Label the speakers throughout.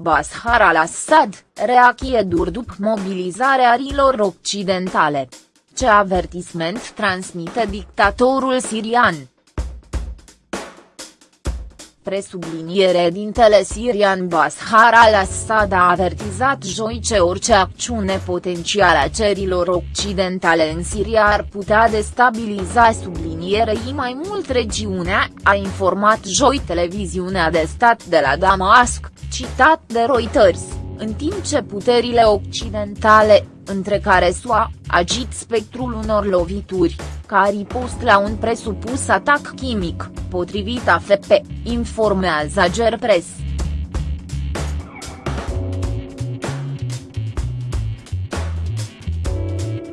Speaker 1: Bashar al-Assad, reacție dur după mobilizarea arilor occidentale. Ce avertisment transmite dictatorul sirian? Presubliniere dintele sirian Bashar al-Assad a avertizat joi ce orice acțiune potențială a cerilor occidentale în Siria ar putea destabiliza sublinierei mai mult regiunea, a informat joi televiziunea de stat de la Damasc, citat de Reuters, în timp ce puterile occidentale, între care SUA, agit spectrul unor lovituri, ca ripost la un presupus atac chimic, potrivit AFP, informează Gerpres.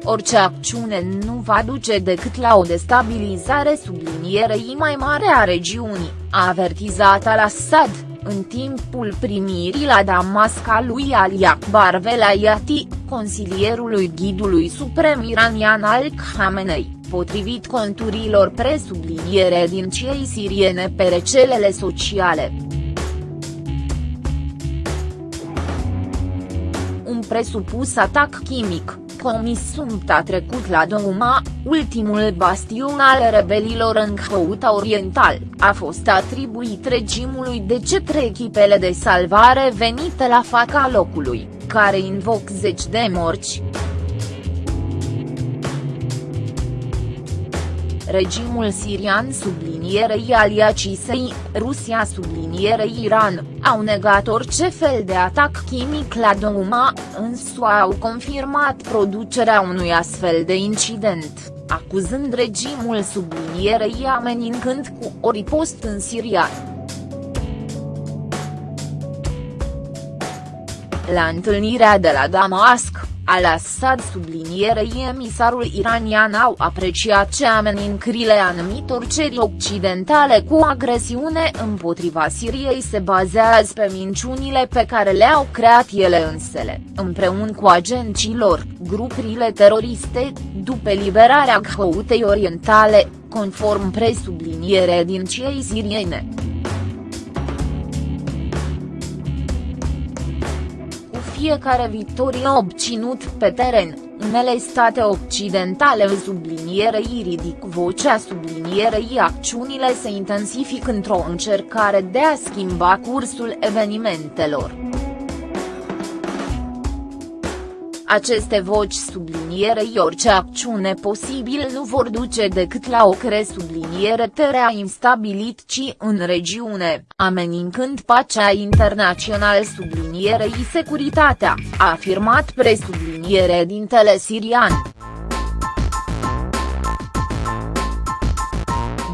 Speaker 1: Orice acțiune nu va duce decât la o destabilizare sublinierei mai mare a regiunii, a avertizat al-Assad, în timpul primirii la Damasca lui Ali Akbar Velayati, consilierului ghidului suprem iranian al Khamenei potrivit conturilor presubliniere din cei siriene pe rețelele sociale. Un presupus atac chimic, comis a trecut la Douma, ultimul bastion al rebelilor în Houta Oriental, a fost atribuit regimului de către echipele de salvare venite la faca locului, care invoc zeci de morți. Regimul sirian sublinierei aliacisei, Rusia sublinierei Iran, au negat orice fel de atac chimic la Douma, însă au confirmat producerea unui astfel de incident, acuzând regimul sublinierei amenințând cu o ripost în Siria. La întâlnirea de la Damasc, al-Assad sublinierei emisarul iranian au apreciat ce amenințările anumitor ceri occidentale cu agresiune împotriva Siriei se bazează pe minciunile pe care le-au creat ele însele, împreună cu agenții lor, grupurile teroriste, după liberarea Ghoutei Orientale, conform presubliniere din cei siriene. Fiecare victorie obținut pe teren, unele state occidentale sublinierei ridic vocea sublinierei acțiunile se intensific într-o încercare de a schimba cursul evenimentelor. Aceste voci sublinierei orice acțiune posibil nu vor duce decât la o subliniere terea instabilit ci în regiune, amenințând pacea internațional sublinierei securitatea, a afirmat presubliniere dintele sirian.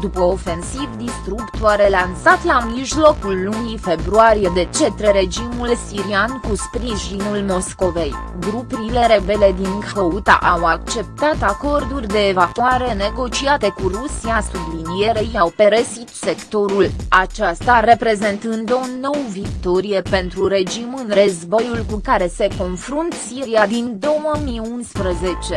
Speaker 1: După ofensiv distructoare lansat la mijlocul lunii februarie de către regimul sirian cu sprijinul Moscovei, grupurile rebele din Houta au acceptat acorduri de evacuare negociate cu Rusia sublinierei au peresit sectorul, aceasta reprezentând o nouă victorie pentru regim în războiul cu care se confrunt Siria din 2011.